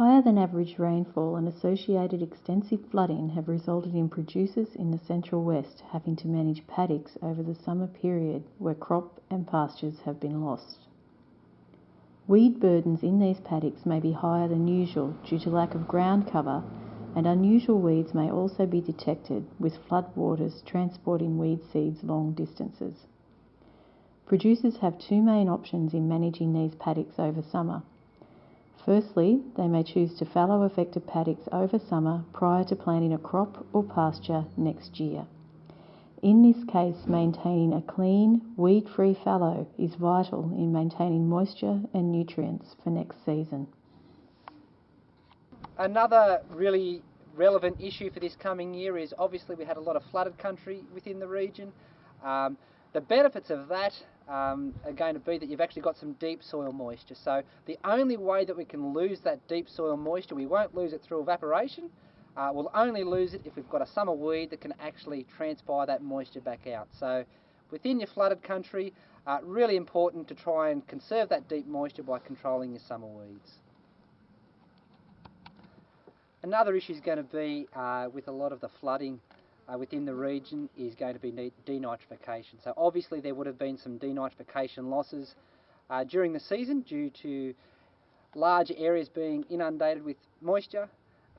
Higher than average rainfall and associated extensive flooding have resulted in producers in the Central West having to manage paddocks over the summer period where crop and pastures have been lost. Weed burdens in these paddocks may be higher than usual due to lack of ground cover and unusual weeds may also be detected with floodwaters transporting weed seeds long distances. Producers have two main options in managing these paddocks over summer. Firstly, they may choose to fallow affected paddocks over summer prior to planting a crop or pasture next year. In this case, maintaining a clean, weed-free fallow is vital in maintaining moisture and nutrients for next season. Another really relevant issue for this coming year is obviously we had a lot of flooded country within the region. Um, the benefits of that um, are going to be that you've actually got some deep soil moisture. So the only way that we can lose that deep soil moisture, we won't lose it through evaporation. Uh, we'll only lose it if we've got a summer weed that can actually transpire that moisture back out. So within your flooded country, uh, really important to try and conserve that deep moisture by controlling your summer weeds. Another issue is going to be uh, with a lot of the flooding uh, within the region is going to be denitrification. So obviously there would have been some denitrification losses uh, during the season due to large areas being inundated with moisture.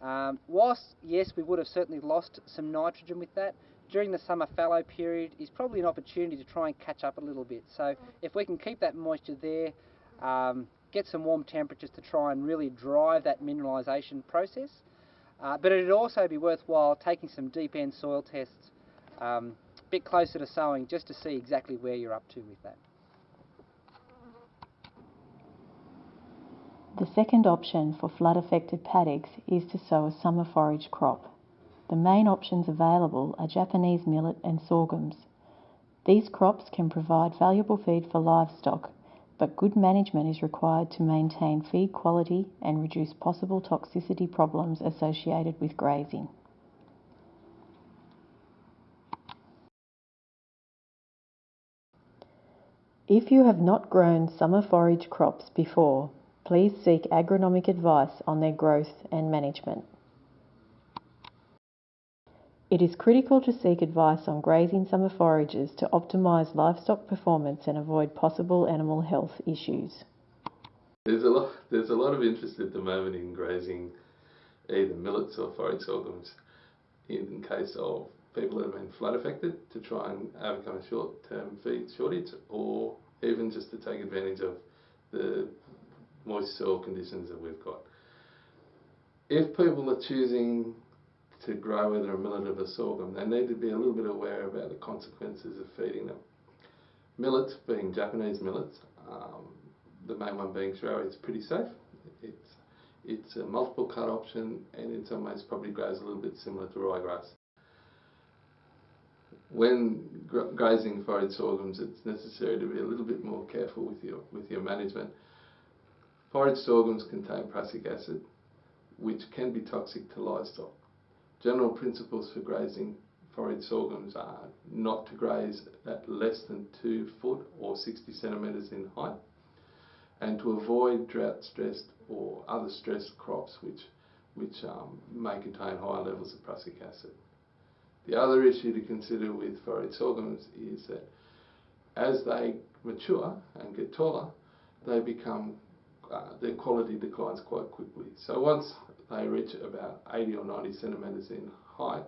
Um, whilst, yes, we would have certainly lost some nitrogen with that, during the summer fallow period is probably an opportunity to try and catch up a little bit. So if we can keep that moisture there, um, get some warm temperatures to try and really drive that mineralisation process, uh, but it'd also be worthwhile taking some deep N soil tests um, a bit closer to sowing just to see exactly where you're up to with that. The second option for flood affected paddocks is to sow a summer forage crop. The main options available are Japanese millet and sorghums. These crops can provide valuable feed for livestock but good management is required to maintain feed quality and reduce possible toxicity problems associated with grazing. If you have not grown summer forage crops before, please seek agronomic advice on their growth and management. It is critical to seek advice on grazing summer forages to optimise livestock performance and avoid possible animal health issues. There's a lot, there's a lot of interest at the moment in grazing either millets or forage sorghums in case of people that have been flood affected to try and uh, overcome a short-term feed shortage or even just to take advantage of the moist soil conditions that we've got. If people are choosing to grow either a millet or a sorghum, they need to be a little bit aware about the consequences of feeding them. Millets, being Japanese millets, um, the main one being Shirohie, it's pretty safe. It's it's a multiple cut option and in some ways probably grows a little bit similar to ryegrass. When grazing forage sorghums, it's necessary to be a little bit more careful with your with your management. Forage sorghums contain prussic acid, which can be toxic to livestock. General principles for grazing forage sorghums are not to graze at less than 2 foot or 60 centimetres in height and to avoid drought stressed or other stressed crops which, which um, may contain higher levels of prussic acid. The other issue to consider with forage sorghums is that as they mature and get taller, they become, uh, their quality declines quite quickly. So once they reach about 80 or 90 centimetres in height,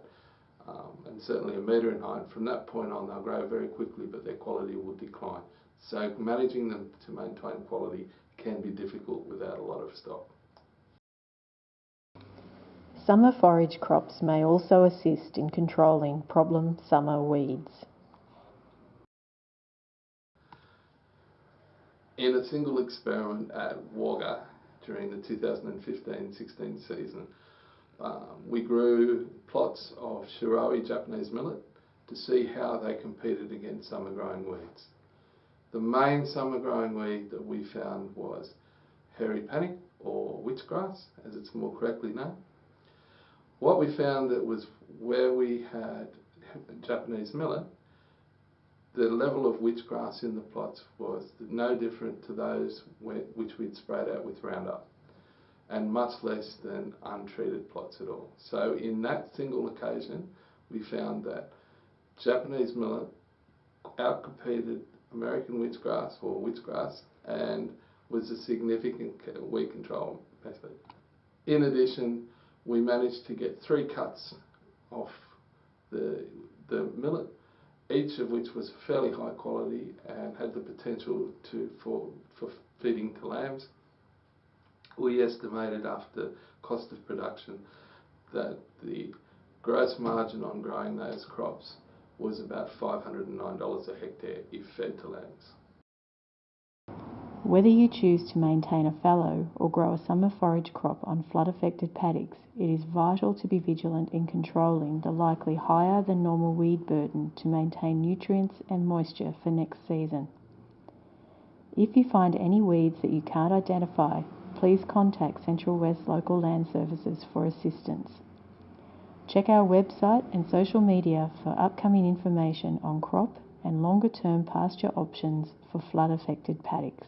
um, and certainly a metre in height. From that point on, they'll grow very quickly, but their quality will decline. So managing them to maintain quality can be difficult without a lot of stock. Summer forage crops may also assist in controlling problem summer weeds. In a single experiment at Wagga, during the 2015-16 season. Um, we grew plots of Shirohie Japanese millet to see how they competed against summer growing weeds. The main summer growing weed that we found was hairy panic or witchgrass as it's more correctly known. What we found that was where we had Japanese millet the level of witchgrass in the plots was no different to those which we'd sprayed out with Roundup. and much less than untreated plots at all. So in that single occasion, we found that Japanese millet outcompeted American witchgrass or witchgrass and was a significant weed control method. In addition, we managed to get three cuts off the, the millet, each of which was fairly high quality and had the potential to for, for feeding to lambs. We estimated after cost of production that the gross margin on growing those crops was about $509 a hectare if fed to lambs. Whether you choose to maintain a fallow or grow a summer forage crop on flood affected paddocks, it is vital to be vigilant in controlling the likely higher than normal weed burden to maintain nutrients and moisture for next season. If you find any weeds that you can't identify, please contact Central West Local Land Services for assistance. Check our website and social media for upcoming information on crop and longer term pasture options for flood affected paddocks.